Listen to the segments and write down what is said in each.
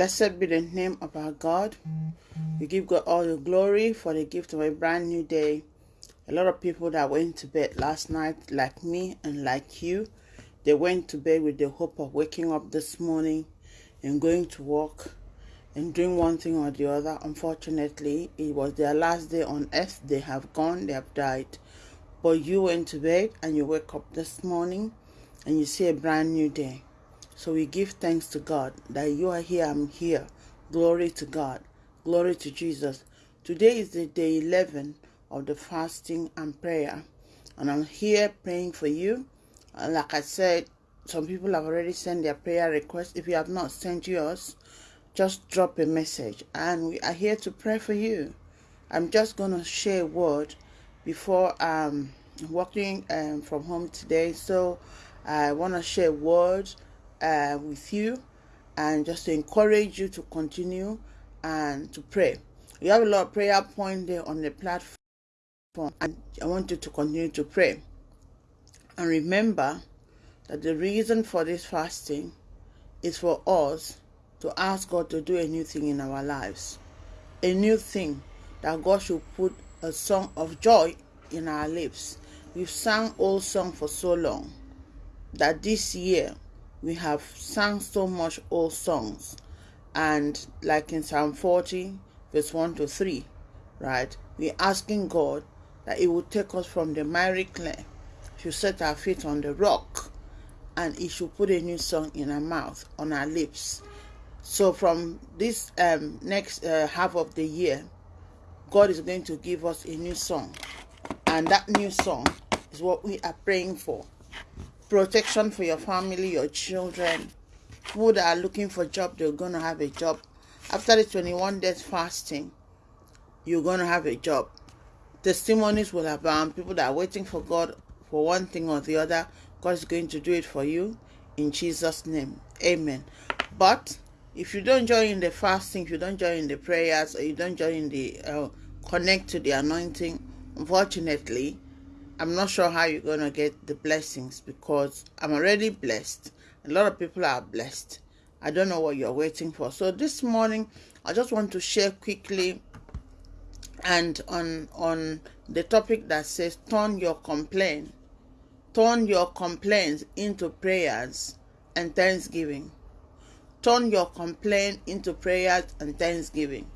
Blessed be the name of our God. We give God all the glory for the gift of a brand new day. A lot of people that went to bed last night, like me and like you, they went to bed with the hope of waking up this morning and going to work and doing one thing or the other. Unfortunately, it was their last day on earth. They have gone, they have died. But you went to bed and you wake up this morning and you see a brand new day. So we give thanks to God that you are here, I'm here. Glory to God. Glory to Jesus. Today is the day 11 of the fasting and prayer. And I'm here praying for you. And like I said, some people have already sent their prayer requests. If you have not sent yours, just drop a message. And we are here to pray for you. I'm just going to share a word before um working um, from home today. So I want to share a word uh, with you and just to encourage you to continue and to pray. You have a lot of prayer points there on the platform, and I want you to continue to pray. And remember that the reason for this fasting is for us to ask God to do a new thing in our lives. A new thing that God should put a song of joy in our lips. We've sung old song for so long that this year we have sung so much old songs. And like in psalm 40 verse 1 to 3 right we're asking god that it will take us from the miry clay to set our feet on the rock and he should put a new song in our mouth on our lips. So from this um, next uh, half of the year god is going to give us a new song. And that new song is what we are praying for protection for your family, your children. People that are looking for job, they're going to have a job. After the 21 days fasting, you're going to have a job. Testimonies will abound. People that are waiting for God for one thing or the other, God is going to do it for you in Jesus' name. Amen. But if you don't join in the fasting, if you don't join in the prayers, or you don't join in the uh, connect to the anointing, unfortunately, I'm not sure how you're going to get the blessings because I'm already blessed. A lot of people are blessed. I don't know what you're waiting for. So this morning, I just want to share quickly and on on the topic that says turn your complaint turn your complaints into prayers and thanksgiving turn your complaint into prayers and thanksgiving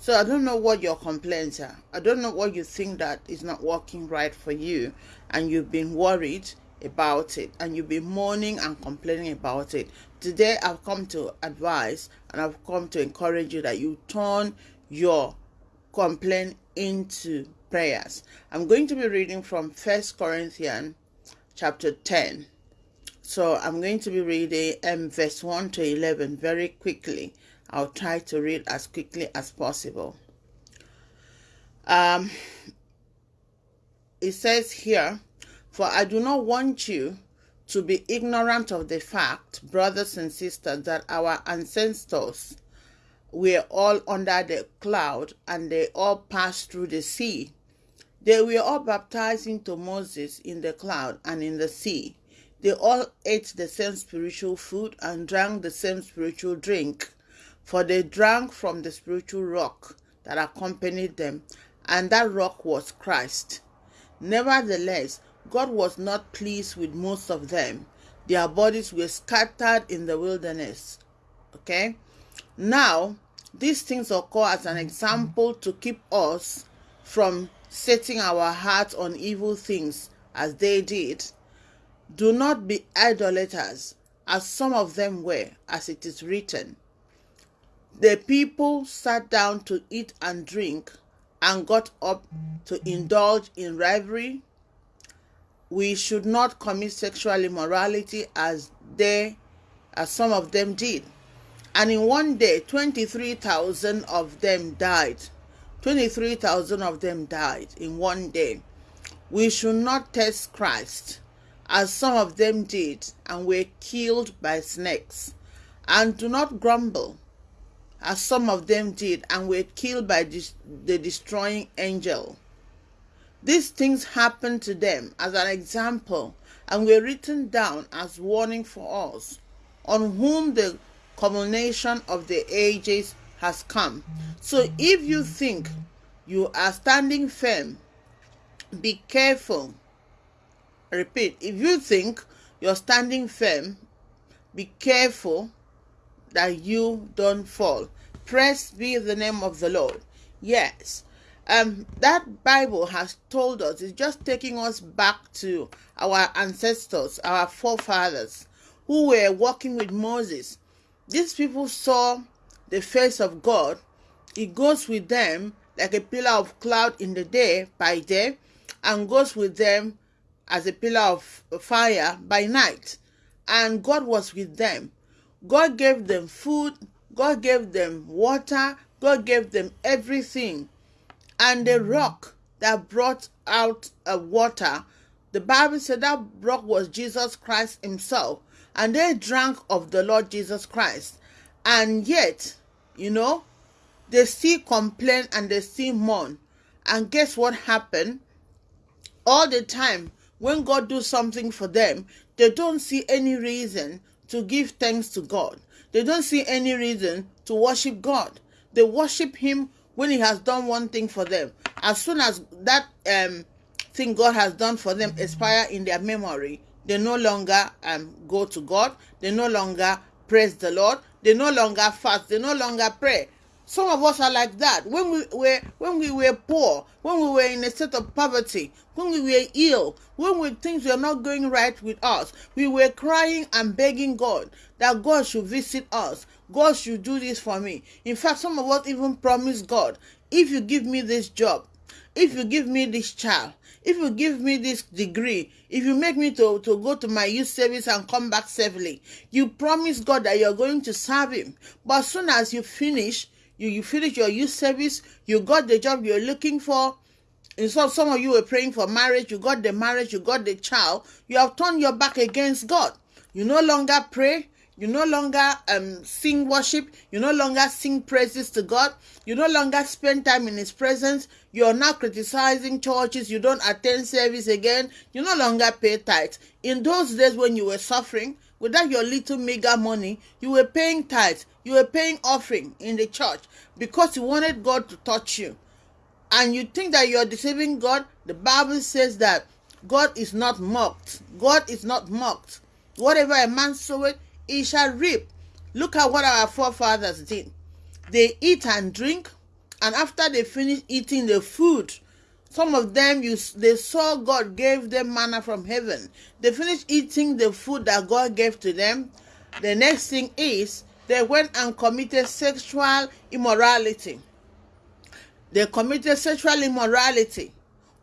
so I don't know what your complaints are. I don't know what you think that is not working right for you and you've been worried about it and you've been mourning and complaining about it. Today I've come to advise and I've come to encourage you that you turn your complaint into prayers. I'm going to be reading from First Corinthians chapter 10. So I'm going to be reading um, verse 1 to 11 very quickly I'll try to read as quickly as possible. Um, it says here, For I do not want you to be ignorant of the fact, brothers and sisters, that our ancestors were all under the cloud and they all passed through the sea. They were all baptized into Moses in the cloud and in the sea. They all ate the same spiritual food and drank the same spiritual drink for they drank from the spiritual rock that accompanied them, and that rock was Christ. Nevertheless, God was not pleased with most of them. Their bodies were scattered in the wilderness. Okay? Now, these things occur as an example to keep us from setting our hearts on evil things as they did. Do not be idolaters, as some of them were, as it is written. The people sat down to eat and drink and got up to indulge in rivalry. We should not commit sexual immorality as they as some of them did. And in one day 23,000 of them died. 23,000 of them died in one day. We should not test Christ as some of them did and were killed by snakes. And do not grumble as some of them did, and were killed by the destroying angel. These things happened to them as an example and were written down as warning for us, on whom the culmination of the ages has come. So if you think you are standing firm, be careful. Repeat, if you think you're standing firm, be careful that you don't fall. Praise be the name of the Lord. Yes. Um, that Bible has told us, it's just taking us back to our ancestors, our forefathers, who were walking with Moses. These people saw the face of God. He goes with them like a pillar of cloud in the day by day, and goes with them as a pillar of fire by night. And God was with them. God gave them food, God gave them water, God gave them everything. And the rock that brought out uh, water, the Bible said that rock was Jesus Christ Himself. And they drank of the Lord Jesus Christ. And yet, you know, they still complain and they still mourn. And guess what happened? All the time, when God does something for them, they don't see any reason to give thanks to God. They don't see any reason to worship God. They worship Him when He has done one thing for them. As soon as that um, thing God has done for them expire in their memory, they no longer um, go to God. They no longer praise the Lord. They no longer fast. They no longer pray. Some of us are like that. When we were when we were poor, when we were in a state of poverty, when we were ill, when we, things were not going right with us, we were crying and begging God that God should visit us. God should do this for me. In fact, some of us even promised God, if you give me this job, if you give me this child, if you give me this degree, if you make me to, to go to my youth service and come back safely, you promise God that you're going to serve Him. But as soon as you finish, you, you finish your youth service, you got the job you're looking for. And so some of you were praying for marriage, you got the marriage, you got the child, you have turned your back against God. You no longer pray, you no longer um, sing worship. You no longer sing praises to God. You no longer spend time in His presence. You are now criticizing churches. You don't attend service again. You no longer pay tithes. In those days when you were suffering, without your little meager money, you were paying tithes. You were paying offering in the church because you wanted God to touch you. And you think that you're deceiving God. The Bible says that God is not mocked. God is not mocked. Whatever a man soweth, he shall reap. Look at what our forefathers did. They eat and drink, and after they finish eating the food, some of them you they saw God gave them manna from heaven. They finished eating the food that God gave to them. The next thing is they went and committed sexual immorality. They committed sexual immorality,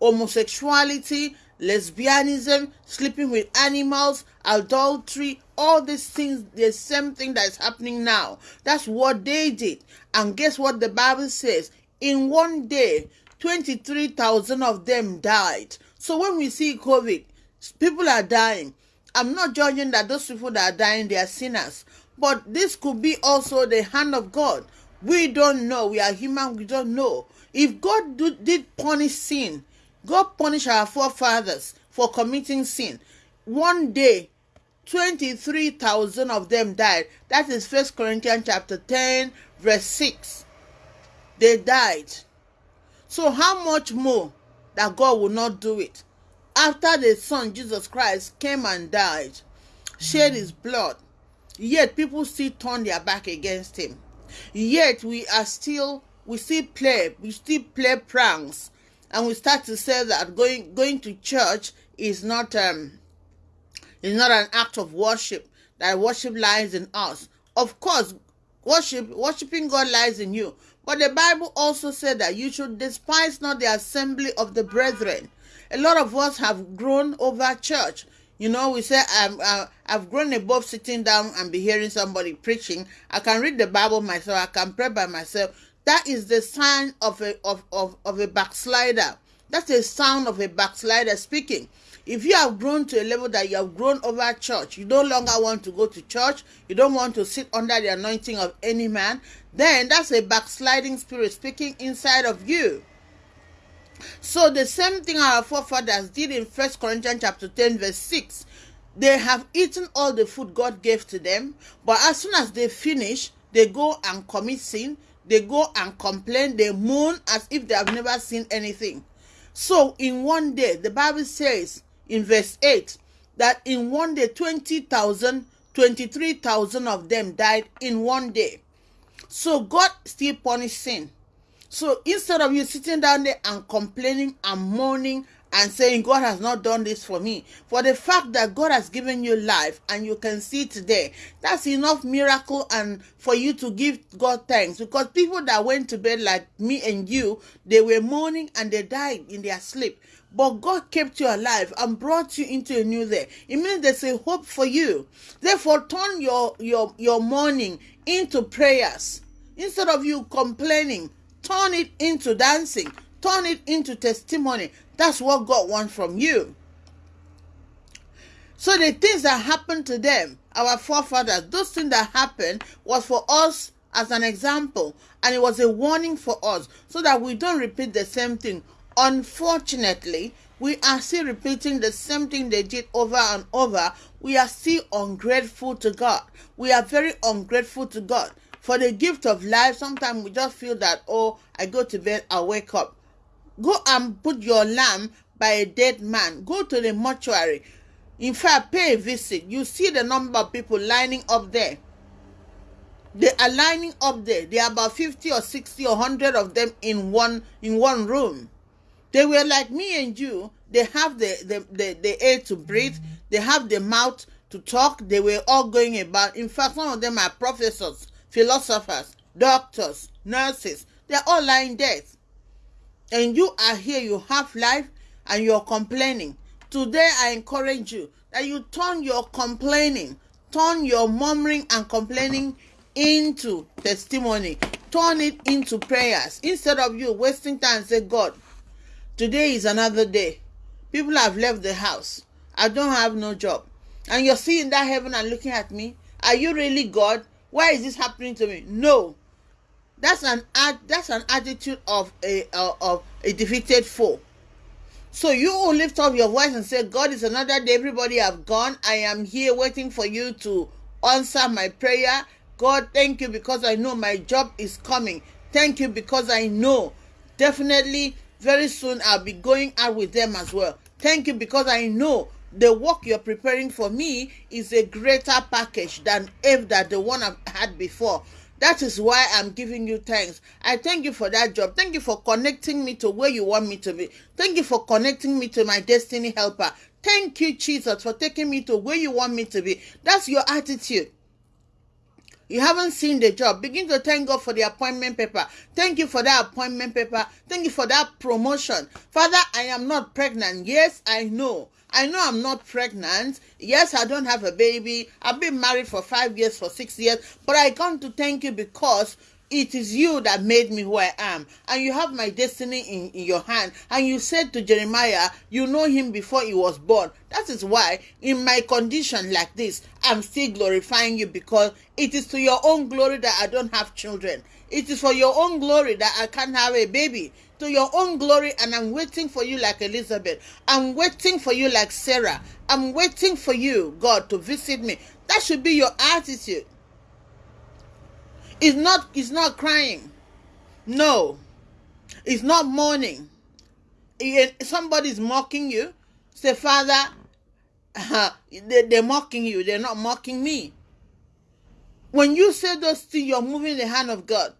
homosexuality, lesbianism, sleeping with animals, adultery, all these things, the same thing that is happening now. That's what they did. And guess what the Bible says? In one day, 23,000 of them died. So when we see COVID, people are dying. I'm not judging that those people that are dying, they are sinners. But this could be also the hand of God. We don't know. We are human. We don't know. If God do, did punish sin, God punished our forefathers for committing sin. One day, 23,000 of them died. That is First Corinthians chapter 10, verse 6. They died. So how much more that God will not do it? After the Son, Jesus Christ, came and died, shed his blood, yet people still turn their back against him. Yet we are still, we still play, we still play pranks, and we start to say that going going to church is not um is not an act of worship. That worship lies in us. Of course, worship worshiping God lies in you. But the Bible also said that you should despise not the assembly of the brethren. A lot of us have grown over church. You know, we say I'm, uh, I've grown above sitting down and be hearing somebody preaching. I can read the Bible myself. I can pray by myself. That is the sign of a of, of, of a backslider. That's the sound of a backslider speaking. If you have grown to a level that you have grown over church, you no longer want to go to church, you don't want to sit under the anointing of any man, then that's a backsliding spirit speaking inside of you. So the same thing our forefathers did in First Corinthians chapter 10, verse 6. they have eaten all the food God gave to them, but as soon as they finish, they go and commit sin, they go and complain, they moan as if they have never seen anything. So, in one day, the Bible says in verse 8 that in one day, 20,000, 23,000 of them died in one day. So, God still punished sin. So, instead of you sitting down there and complaining and moaning and saying, God has not done this for me. For the fact that God has given you life and you can see today, that's enough miracle and for you to give God thanks. Because people that went to bed like me and you, they were mourning and they died in their sleep. But God kept you alive and brought you into a new day. It means there's a hope for you. Therefore, turn your your your mourning into prayers. Instead of you complaining, turn it into dancing turn it into testimony. That's what God wants from you. So the things that happened to them, our forefathers, those things that happened was for us as an example, and it was a warning for us so that we don't repeat the same thing. Unfortunately, we are still repeating the same thing they did over and over. We are still ungrateful to God. We are very ungrateful to God. For the gift of life, sometimes we just feel that, oh, I go to bed, I wake up. Go and put your lamb by a dead man. Go to the mortuary. In fact, pay a visit. You see the number of people lining up there. They are lining up there. There are about 50 or 60 or 100 of them in one in one room. They were like me and you. They have the, the, the, the air to breathe. They have the mouth to talk. They were all going about. In fact, some of them are professors, philosophers, doctors, nurses. They're all lying dead and you are here, you have life, and you're complaining. Today, I encourage you that you turn your complaining, turn your murmuring and complaining into testimony, turn it into prayers. Instead of you wasting time, say, God, today is another day. People have left the house. I don't have no job. And you're seeing that heaven and looking at me. Are you really God? Why is this happening to me? No. That's an ad, that's an attitude of a uh, of a defeated foe. So you will lift up your voice and say, God is another day. Everybody have gone. I am here waiting for you to answer my prayer. God, thank you because I know my job is coming. Thank you because I know definitely very soon I'll be going out with them as well. Thank you because I know the work you're preparing for me is a greater package than if that the one I've had before. That is why I'm giving you thanks. I thank you for that job. Thank you for connecting me to where you want me to be. Thank you for connecting me to my destiny helper. Thank you, Jesus, for taking me to where you want me to be. That's your attitude. You haven't seen the job. Begin to thank God for the appointment paper. Thank you for that appointment paper. Thank you for that promotion. Father, I am not pregnant. Yes, I know. I know I'm not pregnant. Yes, I don't have a baby. I've been married for five years, for six years. But I come to thank you because it is you that made me who I am. And you have my destiny in, in your hand. And you said to Jeremiah, you know him before he was born. That is why, in my condition like this, I'm still glorifying you because it is to your own glory that I don't have children. It is for your own glory that I can't have a baby to your own glory, and I'm waiting for you like Elizabeth. I'm waiting for you like Sarah. I'm waiting for you, God, to visit me. That should be your attitude. It's not it's not crying. No. It's not mourning. Somebody's mocking you. Say, Father, uh, they, they're mocking you. They're not mocking me. When you say those things, you're moving the hand of God.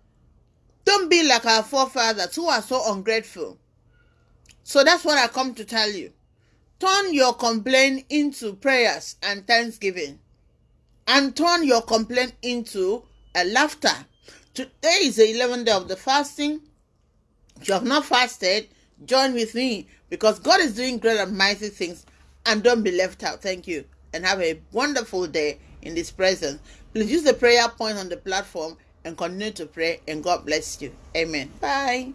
Don't be like our forefathers who are so ungrateful. So that's what I come to tell you. Turn your complaint into prayers and thanksgiving. And turn your complaint into a laughter. Today is the 11th day of the fasting. If you have not fasted, join with me because God is doing great and mighty things and don't be left out. Thank you. And have a wonderful day in this presence. Please use the prayer point on the platform and continue to pray and God bless you. Amen. Bye.